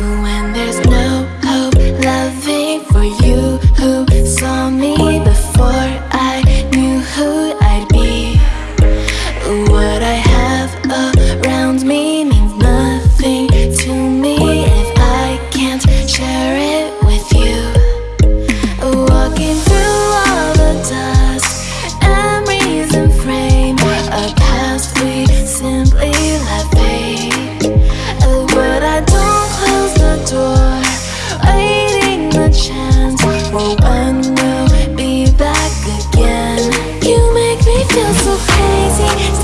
When there's So crazy.